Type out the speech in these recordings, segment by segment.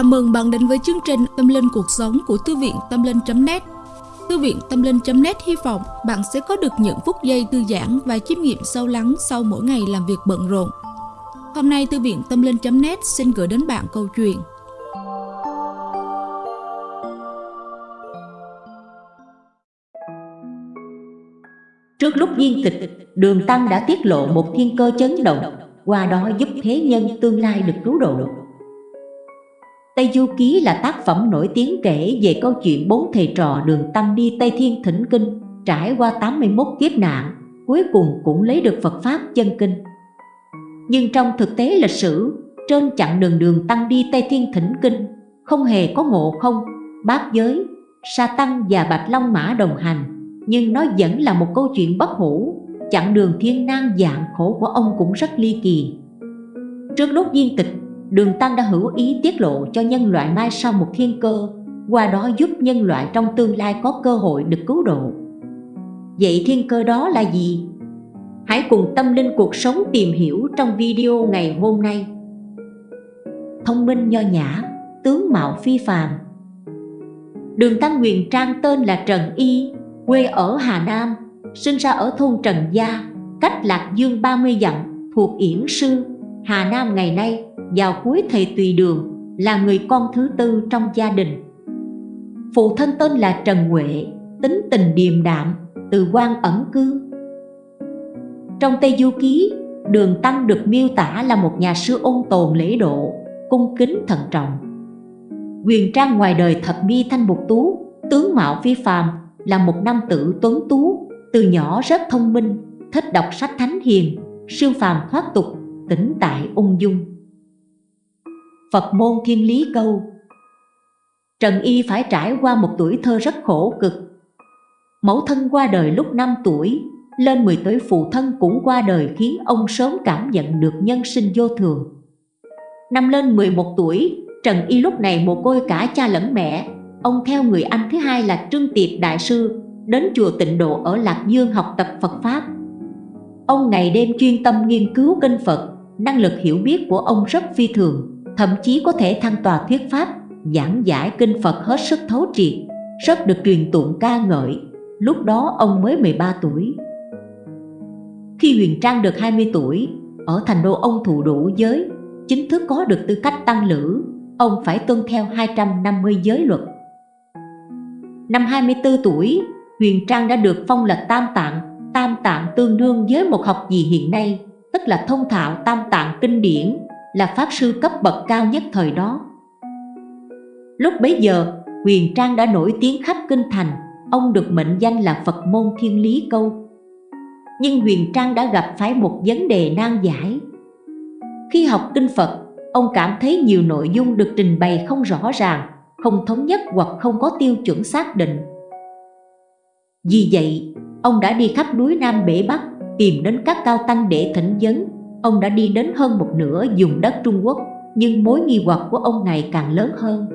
Chào mừng bạn đến với chương trình Tâm Linh Cuộc Sống của Thư viện Tâm Linh.net Thư viện Tâm Linh.net hy vọng bạn sẽ có được những phút giây thư giãn và chiêm nghiệm sâu lắng sau mỗi ngày làm việc bận rộn. Hôm nay Thư viện Tâm Linh.net xin gửi đến bạn câu chuyện Trước lúc viên tịch, Đường Tăng đã tiết lộ một thiên cơ chấn động, qua đó giúp thế nhân tương lai được cứu độ. Tây Du Ký là tác phẩm nổi tiếng kể về câu chuyện bốn thầy trò đường Tăng đi Tây Thiên Thỉnh Kinh, trải qua 81 kiếp nạn, cuối cùng cũng lấy được Phật Pháp chân kinh. Nhưng trong thực tế lịch sử, trên chặng đường đường Tăng đi Tây Thiên Thỉnh Kinh, không hề có ngộ không, bát giới, sa tăng và bạch long mã đồng hành, nhưng nó vẫn là một câu chuyện bất hủ, chặng đường thiên nan dạng khổ của ông cũng rất ly kỳ. Trước lúc viên tịch Đường Tăng đã hữu ý tiết lộ cho nhân loại mai sau một thiên cơ, qua đó giúp nhân loại trong tương lai có cơ hội được cứu độ. Vậy thiên cơ đó là gì? Hãy cùng tâm linh cuộc sống tìm hiểu trong video ngày hôm nay. Thông minh nho nhã, tướng mạo phi phàm. Đường Tăng Nguyền Trang tên là Trần Y, quê ở Hà Nam, sinh ra ở thôn Trần Gia, cách Lạc Dương 30 dặm, thuộc Yển Sư, Hà Nam ngày nay vào cuối thầy tùy đường, là người con thứ tư trong gia đình. Phụ thân tên là Trần Huệ, tính tình điềm đạm, từ quan ẩn cư. Trong Tây Du Ký, Đường Tăng được miêu tả là một nhà sư ôn tồn lễ độ, cung kính thận trọng. Quyền Trang ngoài đời thật mi thanh mục tú, tướng mạo phi phàm là một nam tử tuấn tú, từ nhỏ rất thông minh, thích đọc sách thánh hiền, siêu phàm thoát tục, tĩnh tại ung dung. Phật môn thiên lý câu. Trần Y phải trải qua một tuổi thơ rất khổ cực. Mẫu thân qua đời lúc 5 tuổi, Lên 10 tuổi phụ thân cũng qua đời khiến ông sớm cảm nhận được nhân sinh vô thường. Năm lên 11 tuổi, Trần Y lúc này một côi cả cha lẫn mẹ. Ông theo người anh thứ hai là Trương Tiệp Đại Sư, Đến chùa tịnh độ ở Lạc Dương học tập Phật Pháp. Ông ngày đêm chuyên tâm nghiên cứu kinh Phật, Năng lực hiểu biết của ông rất phi thường thậm chí có thể thăng tòa thuyết pháp, giảng giải kinh Phật hết sức thấu triệt, rất được truyền tụng ca ngợi. Lúc đó ông mới 13 tuổi. Khi Huyền Trang được 20 tuổi, ở thành đô ông thụ đủ giới, chính thức có được tư cách tăng lữ, ông phải tuân theo 250 giới luật. Năm 24 tuổi, Huyền Trang đã được phong là Tam Tạng, Tam Tạng tương đương với một học gì hiện nay, tức là thông thạo Tam Tạng kinh điển là Pháp Sư cấp bậc cao nhất thời đó. Lúc bấy giờ, Huyền Trang đã nổi tiếng khắp kinh thành, ông được mệnh danh là Phật môn thiên lý câu. Nhưng Huyền Trang đã gặp phải một vấn đề nan giải. Khi học kinh Phật, ông cảm thấy nhiều nội dung được trình bày không rõ ràng, không thống nhất hoặc không có tiêu chuẩn xác định. Vì vậy, ông đã đi khắp núi Nam Bể Bắc tìm đến các cao tăng để thỉnh vấn Ông đã đi đến hơn một nửa dùng đất Trung Quốc Nhưng mối nghi hoặc của ông ngày càng lớn hơn.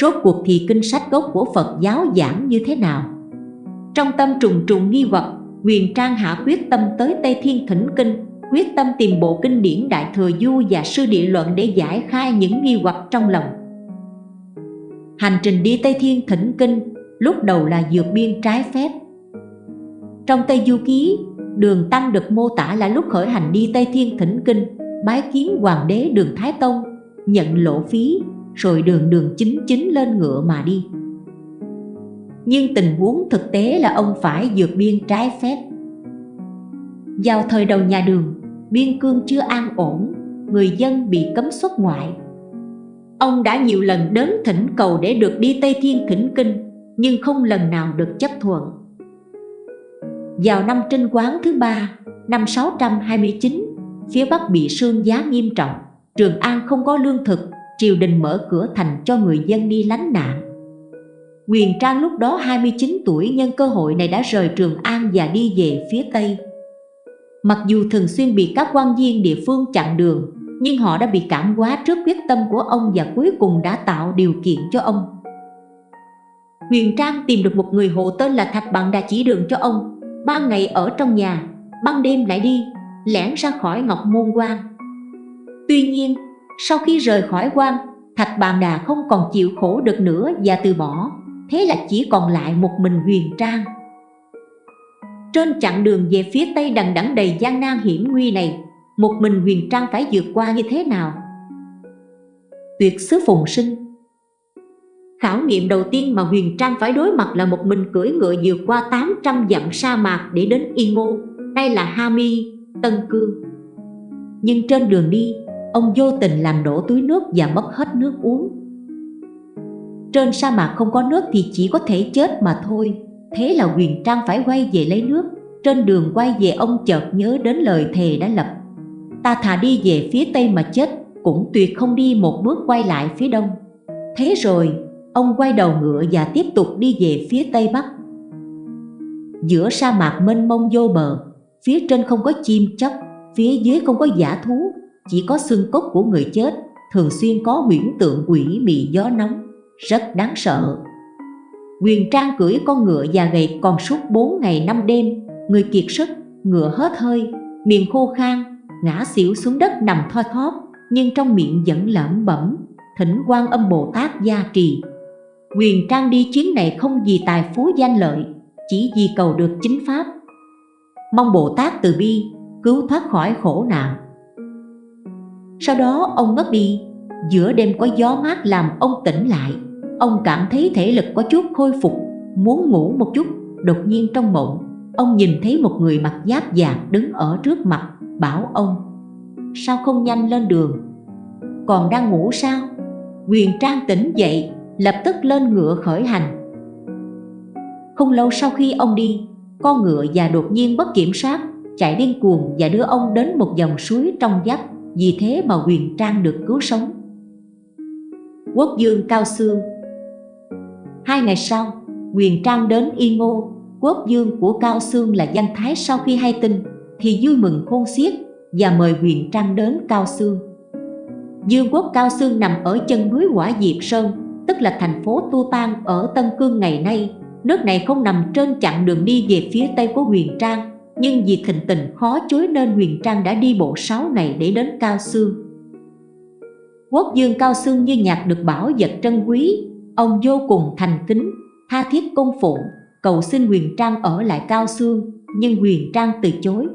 Rốt cuộc thì kinh sách gốc của Phật giáo giảng như thế nào? Trong tâm trùng trùng nghi hoặc Huyền Trang hạ quyết tâm tới Tây Thiên Thỉnh Kinh Quyết tâm tìm bộ kinh điển Đại Thừa Du và Sư Địa Luận để giải khai những nghi hoặc trong lòng. Hành trình đi Tây Thiên Thỉnh Kinh lúc đầu là vượt biên trái phép. Trong Tây Du Ký, Đường Tăng được mô tả là lúc khởi hành đi Tây Thiên Thỉnh Kinh, bái kiến Hoàng đế Đường Thái Tông, nhận lộ phí, rồi đường đường chính chính lên ngựa mà đi. Nhưng tình huống thực tế là ông phải vượt biên trái phép. Vào thời đầu nhà đường, biên cương chưa an ổn, người dân bị cấm xuất ngoại. Ông đã nhiều lần đến thỉnh cầu để được đi Tây Thiên Thỉnh Kinh, nhưng không lần nào được chấp thuận. Vào năm trinh quán thứ ba, năm 629, phía Bắc bị sương giá nghiêm trọng, Trường An không có lương thực, triều đình mở cửa thành cho người dân đi lánh nạn. Quyền Trang lúc đó 29 tuổi nhân cơ hội này đã rời Trường An và đi về phía Tây. Mặc dù thường xuyên bị các quan viên địa phương chặn đường, nhưng họ đã bị cảm hóa trước quyết tâm của ông và cuối cùng đã tạo điều kiện cho ông. Huyền Trang tìm được một người hộ tên là Thạch Bằng đã chỉ đường cho ông ban ngày ở trong nhà, ban đêm lại đi, lẻn ra khỏi Ngọc Môn Quan. Tuy nhiên, sau khi rời khỏi quan, Thạch Bàn Đà không còn chịu khổ được nữa và từ bỏ Thế là chỉ còn lại một mình Huyền Trang Trên chặng đường về phía Tây đằng đẵng đầy gian nan hiểm nguy này Một mình Huyền Trang phải vượt qua như thế nào? Tuyệt xứ phùng sinh Khảo nghiệm đầu tiên mà Huyền Trang phải đối mặt là một mình cưỡi ngựa vượt qua 800 dặm sa mạc để đến Y Ngô Đây là Hami, Tân Cương. Nhưng trên đường đi, ông vô tình làm đổ túi nước và mất hết nước uống. Trên sa mạc không có nước thì chỉ có thể chết mà thôi. Thế là Huyền Trang phải quay về lấy nước. Trên đường quay về ông chợt nhớ đến lời thề đã lập. Ta thà đi về phía tây mà chết Cũng tuyệt không đi một bước quay lại phía đông. Thế rồi ông quay đầu ngựa và tiếp tục đi về phía tây bắc. Giữa sa mạc mênh mông vô bờ Phía trên không có chim chóc Phía dưới không có giả thú Chỉ có xương cốt của người chết Thường xuyên có huyễn tượng quỷ mị gió nóng rất đáng sợ. Quyền Trang cưỡi con ngựa già gầy còn suốt 4 ngày 5 đêm Người kiệt sức, ngựa hết hơi, miệng khô khan Ngã xỉu xuống đất nằm thoi thóp Nhưng trong miệng vẫn lẩm bẩm Thỉnh quan âm Bồ Tát gia trì. Quyền Trang đi chuyến này không vì tài phú danh lợi, Chỉ vì cầu được chính pháp. Mong Bồ Tát từ bi Cứu thoát khỏi khổ nạn. Sau đó, ông ngất đi. Giữa đêm có gió mát làm ông tỉnh lại. Ông cảm thấy thể lực có chút khôi phục, Muốn ngủ một chút. Đột nhiên trong mộng, Ông nhìn thấy một người mặc giáp vàng đứng ở trước mặt, Bảo ông, Sao không nhanh lên đường? Còn đang ngủ sao? Quyền Trang tỉnh dậy Lập tức lên ngựa khởi hành. Không lâu sau khi ông đi Con ngựa già đột nhiên bất kiểm soát Chạy điên cuồng và đưa ông đến một dòng suối trong vắt Vì thế mà Quyền Trang được cứu sống. Quốc dương Cao Sương Hai ngày sau, Quyền Trang đến Y Ngô, quốc dương của Cao Sương là Văn Thái sau khi hay tin thì vui mừng khôn xiết và mời Quyền Trang đến Cao Sương. Dương quốc Cao Sương nằm ở chân núi Quả Diệp Sơn, tức là thành phố Tu Tan ở Tân Cương ngày nay. Nước này không nằm trên chặng đường đi về phía tây của Huyền Trang, nhưng vì thịnh tình khó chối nên Huyền Trang đã đi bộ 6 ngày để đến Cao Sương. Quốc dương Cao Sương như nhạc được bảo vật trân quý, Ông vô cùng thành kính, tha thiết cung phụng, cầu xin Huyền Trang ở lại Cao Sương, nhưng Huyền Trang từ chối.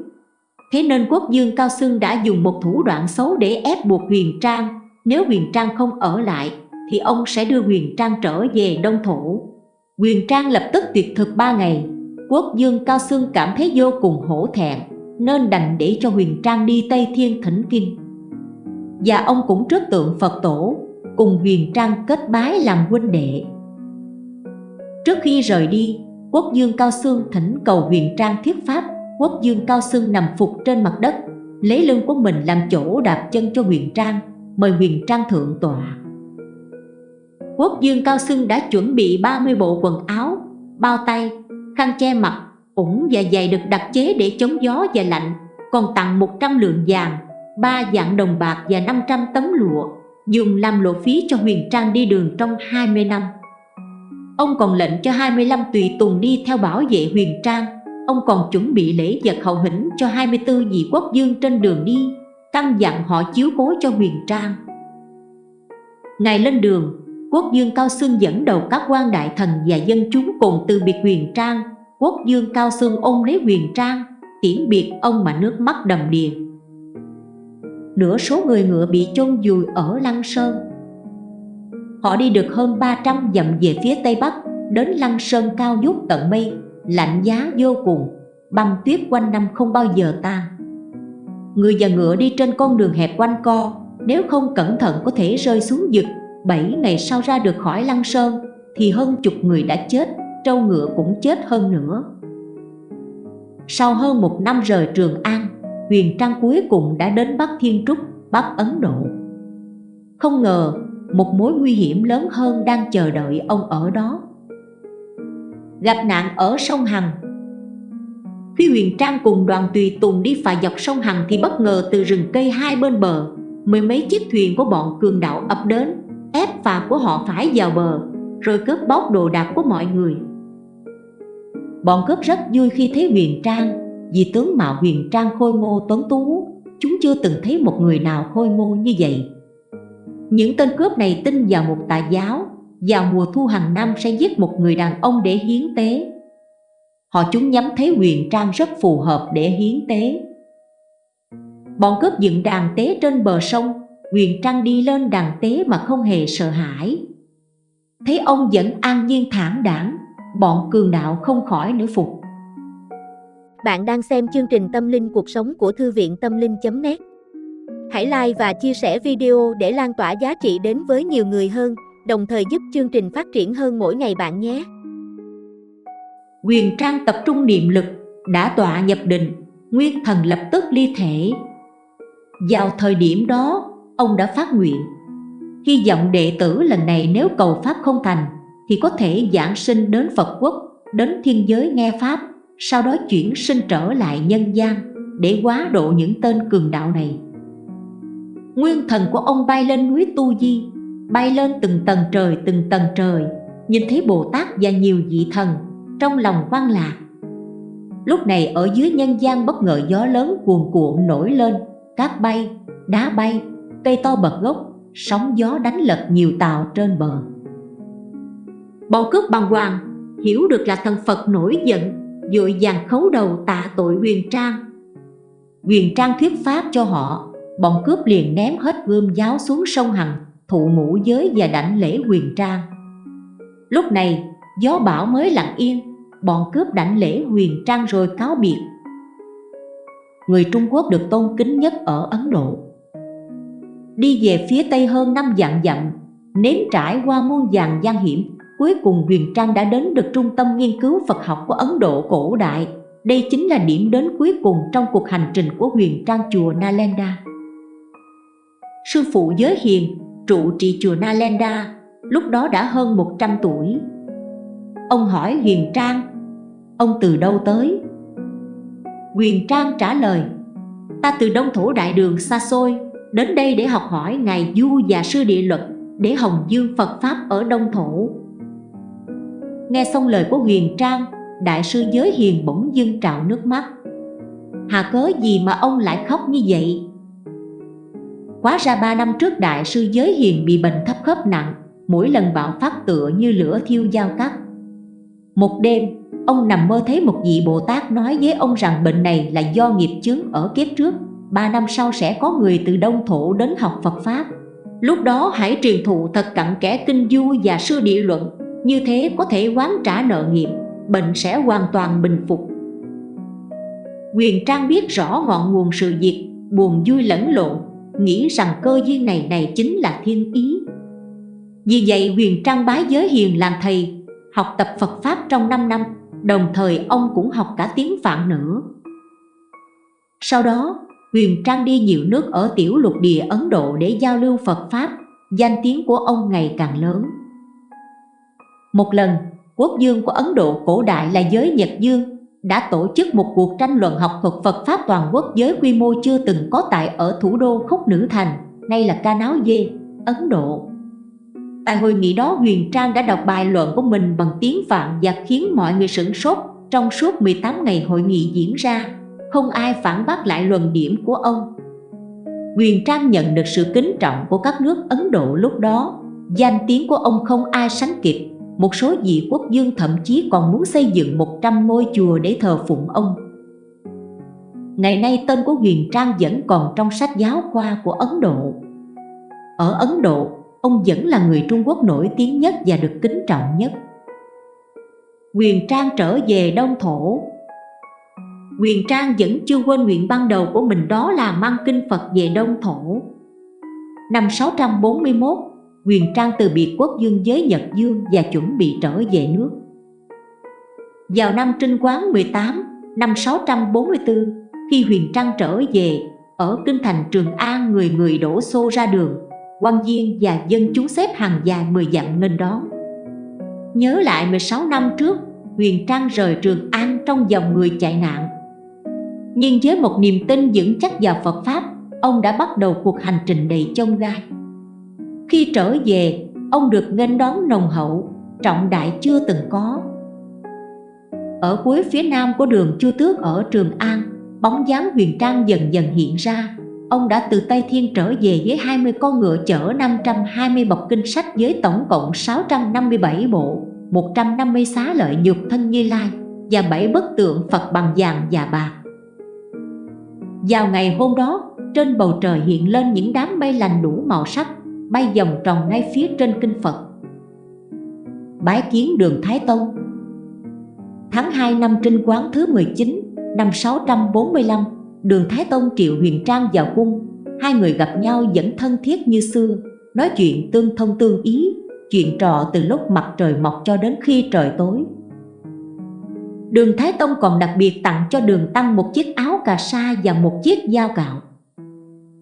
Thế nên quốc dương Cao Sương đã dùng một thủ đoạn xấu để ép buộc Huyền Trang, nếu Huyền Trang không ở lại, thì ông sẽ đưa Huyền Trang trở về Đông Thổ. Huyền Trang lập tức tuyệt thực ba ngày, quốc dương Cao Sương cảm thấy vô cùng hổ thẹn, nên đành để cho Huyền Trang đi Tây Thiên thỉnh kinh. Và ông cũng trước tượng Phật tổ cùng Huyền Trang kết bái làm huynh đệ. Trước khi rời đi, Quốc Dương Cao Sương thỉnh cầu Huyền Trang thiết pháp, Quốc Dương Cao Sương nằm phục trên mặt đất, lấy lưng của mình làm chỗ đạp chân cho Huyền Trang, mời Huyền Trang thượng tọa. Quốc Dương Cao Xưng đã chuẩn bị 30 bộ quần áo, bao tay, khăn che mặt, ủng và giày được đặc chế để chống gió và lạnh, còn tặng 100 lượng vàng, ba dạng đồng bạc và 500 tấm lụa dùng làm lộ phí cho Huyền Trang đi đường trong 20 năm. Ông còn lệnh cho 25 tùy tùng đi theo bảo vệ Huyền Trang. Ông còn chuẩn bị lễ vật hậu hĩnh cho 24 vị quốc dương trên đường đi, căn dặn họ chiếu cố cho Huyền Trang. Ngày lên đường, quốc dương Cao Sương dẫn đầu các quan đại thần và dân chúng cùng từ biệt Huyền Trang. Quốc dương Cao Sương ôm lấy Huyền Trang, tiễn biệt ông mà nước mắt đầm đìa nửa số người ngựa bị chôn vùi ở Lăng Sơn. Họ đi được hơn 300 dặm về phía Tây Bắc, đến Lăng Sơn cao vút tận mây, lạnh giá vô cùng, băng tuyết quanh năm không bao giờ tan. Người và ngựa đi trên con đường hẹp quanh co, nếu không cẩn thận có thể rơi xuống vực. Bảy ngày sau ra được khỏi Lăng Sơn, thì hơn chục người đã chết, trâu ngựa cũng chết hơn nữa. Sau hơn một năm rời Trường An, Huyền Trang cuối cùng đã đến Bắc Thiên Trúc, Bắc Ấn Độ. Không ngờ, một mối nguy hiểm lớn hơn đang chờ đợi ông ở đó. Gặp nạn ở sông Hằng Khi Huyền Trang cùng đoàn tùy tùng đi phà dọc sông Hằng thì bất ngờ từ rừng cây hai bên bờ, mười mấy chiếc thuyền của bọn cường đạo ập đến, ép phà của họ phải vào bờ, rồi cướp bóc đồ đạc của mọi người. Bọn cướp rất vui khi thấy Huyền Trang vì tướng mạo huyền trang khôi ngô tuấn tú Chúng chưa từng thấy một người nào khôi ngô như vậy. Những tên cướp này tin vào một tà giáo Vào mùa thu hàng năm sẽ giết một người đàn ông để hiến tế. Họ chúng nhắm thấy huyền trang rất phù hợp để hiến tế. Bọn cướp dựng đàn tế trên bờ sông Huyền Trang đi lên đàn tế mà không hề sợ hãi. Thấy ông vẫn an nhiên thản đảng Bọn cường đạo không khỏi nữa phục. Bạn đang xem chương trình Tâm linh cuộc sống của Thư viện Tâm linh.net Hãy like và chia sẻ video để lan tỏa giá trị đến với nhiều người hơn Đồng thời giúp chương trình phát triển hơn mỗi ngày bạn nhé. Huyền Trang tập trung niệm lực Đã tọa nhập định Nguyên thần lập tức ly thể. Vào thời điểm đó, ông đã phát nguyện. Hy vọng đệ tử lần này nếu cầu Pháp không thành Thì có thể giảng sinh đến Phật quốc, đến thiên giới nghe Pháp Sau đó chuyển sinh trở lại nhân gian Để quá độ những tên cường đạo này. Nguyên thần của ông bay lên núi Tu Di Bay lên từng tầng trời từng tầng trời Nhìn thấy Bồ Tát và nhiều vị thần Trong lòng quan lạc. Lúc này ở dưới nhân gian bất ngờ gió lớn cuồn cuộn nổi lên cát bay, đá bay, cây to bật gốc, sóng gió đánh lật nhiều tàu trên bờ. Bọn cướp bằng hoàng, hiểu được là thần Phật nổi giận, dội vàng khấu đầu tạ tội huyền trang. Huyền trang thuyết pháp cho họ, bọn cướp liền ném hết gươm giáo xuống sông Hằng, thụ ngũ giới và đảnh lễ huyền trang. Lúc này, gió bão mới lặng yên, bọn cướp đảnh lễ huyền trang rồi cáo biệt người Trung Quốc được tôn kính nhất ở Ấn Độ. Đi về phía Tây hơn năm dặm dặm, nếm trải qua muôn vàng gian hiểm, cuối cùng Huyền Trang đã đến được trung tâm nghiên cứu Phật học của Ấn Độ cổ đại. Đây chính là điểm đến cuối cùng trong cuộc hành trình của Huyền Trang chùa Nalanda. Sư phụ Giới Hiền, trụ trì chùa Nalanda, lúc đó đã hơn 100 tuổi. Ông hỏi Huyền Trang, ông từ đâu tới? Huyền Trang trả lời Ta từ đông thổ đại đường xa xôi Đến đây để học hỏi Ngài Du và Sư Địa Luật, Để hồng dương Phật Pháp ở đông thổ. Nghe xong lời của Huyền Trang, Đại sư Giới Hiền bỗng dưng trào nước mắt. Hà cớ gì mà ông lại khóc như vậy? Quá ra ba năm trước Đại sư Giới Hiền bị bệnh thấp khớp nặng, Mỗi lần bạo phát tựa như lửa thiêu dao cắt. Một đêm, Ông nằm mơ thấy một vị Bồ Tát nói với ông rằng bệnh này là do nghiệp chướng ở kiếp trước. Ba năm sau sẽ có người từ Đông Thổ đến học Phật Pháp. Lúc đó hãy truyền thụ thật cặn kẽ kinh du và sư địa luận. Như thế có thể quán trả nợ nghiệp Bệnh sẽ hoàn toàn bình phục. Quyền Trang biết rõ ngọn nguồn sự việc Buồn vui lẫn lộn Nghĩ rằng cơ duyên này này chính là thiên ý. Vì vậy Quyền Trang bái giới hiền làm thầy Học tập Phật Pháp trong 5 năm đồng thời ông cũng học cả tiếng Phạn nữa. Sau đó, Huyền Trang đi nhiều nước ở tiểu lục địa Ấn Độ để giao lưu Phật Pháp, danh tiếng của ông ngày càng lớn. Một lần, quốc dương của Ấn Độ cổ đại là giới Nhật Dương đã tổ chức một cuộc tranh luận học thuật Phật Pháp toàn quốc với quy mô chưa từng có tại ở thủ đô Khúc Nữ Thành, nay là Ca Náo Dê, Ấn Độ. Tại hội nghị đó Huyền Trang đã đọc bài luận của mình bằng tiếng Phạn và khiến mọi người sửng sốt trong suốt 18 ngày hội nghị diễn ra. Không ai phản bác lại luận điểm của ông. Huyền Trang nhận được sự kính trọng của các nước Ấn Độ lúc đó. Danh tiếng của ông không ai sánh kịp. Một số vị quốc dương thậm chí còn muốn xây dựng 100 ngôi chùa để thờ phụng ông. Ngày nay tên của Huyền Trang vẫn còn trong sách giáo khoa của Ấn Độ. Ở Ấn Độ, ông vẫn là người Trung Quốc nổi tiếng nhất và được kính trọng nhất. Quyền Trang trở về Đông Thổ Quyền Trang vẫn chưa quên nguyện ban đầu của mình đó là mang kinh Phật về Đông Thổ. Năm 641, Quyền Trang từ biệt quốc dương giới Nhật Dương và chuẩn bị trở về nước. Vào năm Trinh Quán 18, năm 644, khi Huyền Trang trở về, ở kinh thành Trường An người người đổ xô ra đường quan viên và dân chúng xếp hàng dài 10 dặm nghênh đón. Nhớ lại 16 năm trước, Huyền Trang rời Trường An trong dòng người chạy nạn. Nhưng với một niềm tin vững chắc vào Phật Pháp, ông đã bắt đầu cuộc hành trình đầy chông gai. Khi trở về, ông được nghênh đón nồng hậu, trọng đại chưa từng có. Ở cuối phía nam của đường Chu Tước ở Trường An, bóng dáng Huyền Trang dần dần hiện ra, ông đã từ Tây Thiên trở về với 20 con ngựa chở 520 bọc kinh sách với tổng cộng 657 bộ, 150 xá lợi nhục thân Như Lai và 7 bức tượng Phật bằng vàng và bạc. Vào ngày hôm đó, trên bầu trời hiện lên những đám mây lành đủ màu sắc, bay vòng tròn ngay phía trên kinh Phật. Bái kiến đường Thái Tông Tháng 2 năm trinh quán thứ 19, năm 645, đường Thái Tông triệu huyền trang vào cung. Hai người gặp nhau vẫn thân thiết như xưa, nói chuyện tương thông tương ý, chuyện trò từ lúc mặt trời mọc cho đến khi trời tối. Đường Thái Tông còn đặc biệt tặng cho đường Tăng một chiếc áo cà sa và một chiếc dao cạo.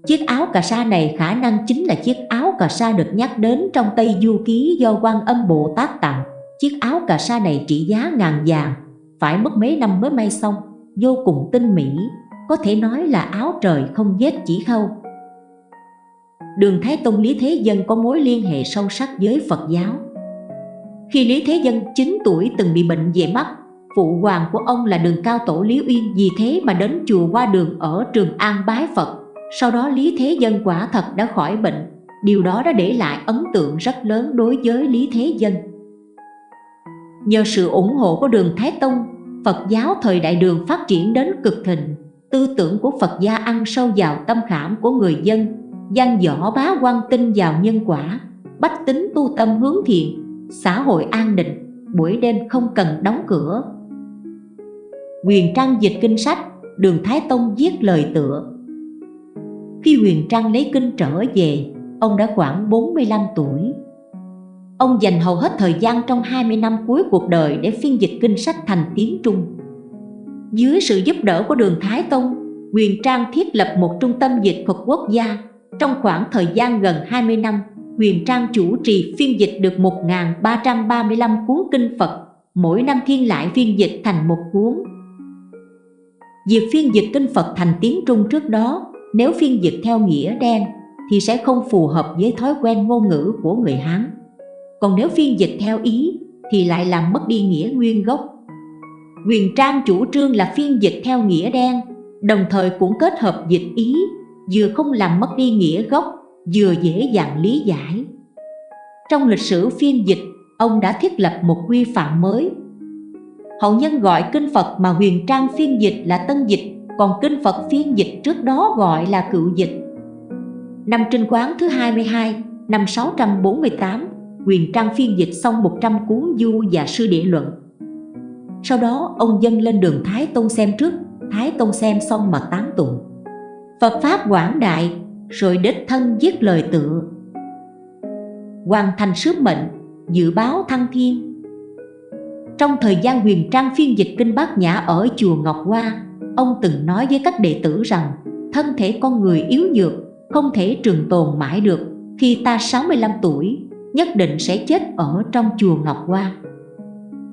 Chiếc áo cà sa này khả năng chính là chiếc áo cà sa được nhắc đến trong Tây Du Ký do quan âm Bồ Tát tặng. Chiếc áo cà sa này trị giá ngàn vàng, phải mất mấy năm mới may xong, vô cùng tinh mỹ, có thể nói là áo trời không vết chỉ khâu. Đường Thái Tông Lý Thế Dân có mối liên hệ sâu sắc với Phật giáo. Khi Lý Thế Dân 9 tuổi từng bị bệnh về mắt, phụ hoàng của ông là đường cao tổ Lý Uyên vì thế mà đến chùa qua đường ở Trường An bái Phật. Sau đó Lý Thế Dân quả thật đã khỏi bệnh, điều đó đã để lại ấn tượng rất lớn đối với Lý Thế Dân. Nhờ sự ủng hộ của đường Thái Tông, Phật giáo thời đại đường phát triển đến cực thịnh, tư tưởng của Phật gia ăn sâu vào tâm khảm của người dân, văn võ bá quan tin vào nhân quả, bách tính tu tâm hướng thiện, xã hội an định, buổi đêm không cần đóng cửa. Huyền Trang dịch kinh sách, đường Thái Tông viết lời tựa. Khi Huyền Trang lấy kinh trở về, ông đã khoảng 45 tuổi. Ông dành hầu hết thời gian trong 20 năm cuối cuộc đời để phiên dịch kinh sách thành tiếng Trung. Dưới sự giúp đỡ của đường Thái Tông, Huyền Trang thiết lập một trung tâm dịch thuật quốc gia. Trong khoảng thời gian gần 20 năm, Huyền Trang chủ trì phiên dịch được 1.335 cuốn kinh Phật, mỗi năm thiên lại phiên dịch thành một cuốn. Việc phiên dịch kinh Phật thành tiếng Trung trước đó, nếu phiên dịch theo nghĩa đen, thì sẽ không phù hợp với thói quen ngôn ngữ của người Hán còn nếu phiên dịch theo ý thì lại làm mất đi nghĩa nguyên gốc. Quyền Trang chủ trương là phiên dịch theo nghĩa đen, đồng thời cũng kết hợp dịch ý, vừa không làm mất đi nghĩa gốc, vừa dễ dàng lý giải. Trong lịch sử phiên dịch, ông đã thiết lập một quy phạm mới. Hậu nhân gọi kinh Phật mà huyền trang phiên dịch là tân dịch, còn kinh Phật phiên dịch trước đó gọi là cựu dịch. Năm trinh quán thứ 22, năm 648, Huyền Trang phiên dịch xong 100 cuốn du và sư địa luận. Sau đó ông dân lên đường Thái Tông xem trước, Thái Tông xem xong mà tán tụng. Phật Pháp quảng đại, rồi đích thân viết lời tựa. Hoàn thành sứ mệnh, dự báo thăng thiên. Trong thời gian huyền trang phiên dịch kinh bát nhã ở chùa Ngọc Hoa, ông từng nói với các đệ tử rằng thân thể con người yếu nhược, không thể trường tồn mãi được. Khi ta 65 tuổi, nhất định sẽ chết ở trong chùa Ngọc Hoa.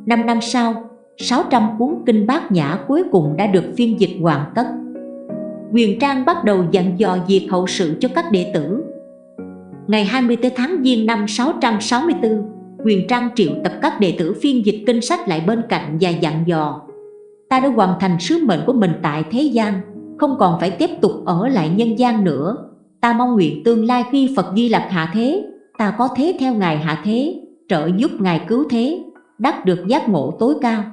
Năm năm sau, 600 cuốn kinh bát nhã cuối cùng đã được phiên dịch hoàn tất. Quyền Trang bắt đầu dặn dò việc hậu sự cho các đệ tử. Ngày 24 tháng Giêng năm 664, Quyền Trang triệu tập các đệ tử phiên dịch kinh sách lại bên cạnh và dặn dò Ta đã hoàn thành sứ mệnh của mình tại thế gian, không còn phải tiếp tục ở lại nhân gian nữa. Ta mong nguyện tương lai khi Phật Di Lặc hạ thế, ta có thế theo Ngài hạ thế, trợ giúp Ngài cứu thế, đắc được giác ngộ tối cao.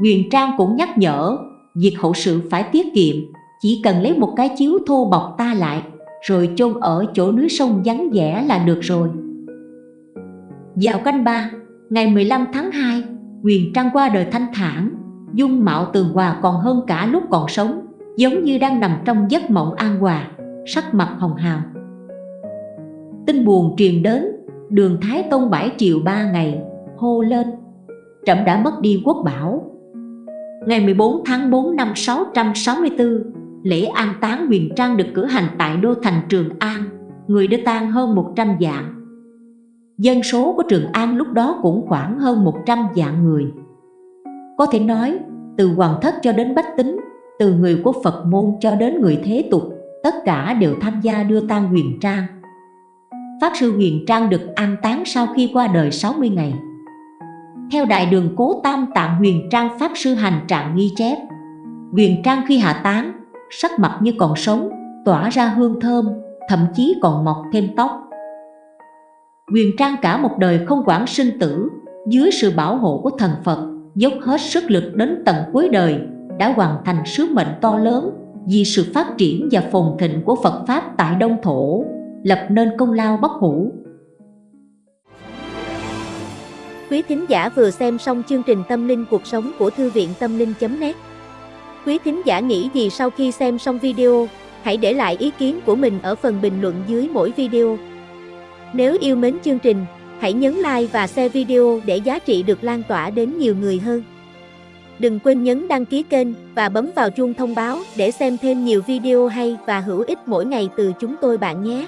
Huyền Trang cũng nhắc nhở, việc hậu sự phải tiết kiệm, chỉ cần lấy một cái chiếu thô bọc ta lại, rồi chôn ở chỗ núi sông vắng vẻ là được rồi. Dạo canh ba, ngày 15 tháng 2, Huyền Trang qua đời thanh thản, dung mạo tường hòa còn hơn cả lúc còn sống, giống như đang nằm trong giấc mộng an hòa, sắc mặt hồng hào. Tin buồn truyền đến, đường Thái Tông bãi triệu ba ngày, hô lên, trẫm đã mất đi quốc bảo. Ngày 14 tháng 4 năm 664, lễ an táng huyền trang được cử hành tại đô thành Trường An, người đưa tang hơn 100 dạng Dân số của Trường An lúc đó cũng khoảng hơn 100 vạn người. Có thể nói, từ hoàng thất cho đến bách tính, từ người của Phật môn cho đến người thế tục, tất cả đều tham gia đưa tang huyền trang. Pháp Sư Huyền Trang được an táng sau khi qua đời 60 ngày. Theo Đại đường Cố Tam Tạng Huyền Trang Pháp Sư hành trạng ghi chép, Huyền Trang khi hạ táng, sắc mặt như còn sống, tỏa ra hương thơm, thậm chí còn mọc thêm tóc. Quyền Trang cả một đời không quản sinh tử, dưới sự bảo hộ của thần Phật, dốc hết sức lực đến tận cuối đời, đã hoàn thành sứ mệnh to lớn vì sự phát triển và phồn thịnh của Phật Pháp tại Đông Thổ, lập nên công lao bất hủ. Quý thính giả vừa xem xong chương trình Tâm linh cuộc sống của Thư viện Tâm linh.net Quý thính giả nghĩ gì sau khi xem xong video, hãy để lại ý kiến của mình ở phần bình luận dưới mỗi video. Nếu yêu mến chương trình, hãy nhấn like và share video để giá trị được lan tỏa đến nhiều người hơn. Đừng quên nhấn đăng ký kênh và bấm vào chuông thông báo để xem thêm nhiều video hay và hữu ích mỗi ngày từ chúng tôi bạn nhé.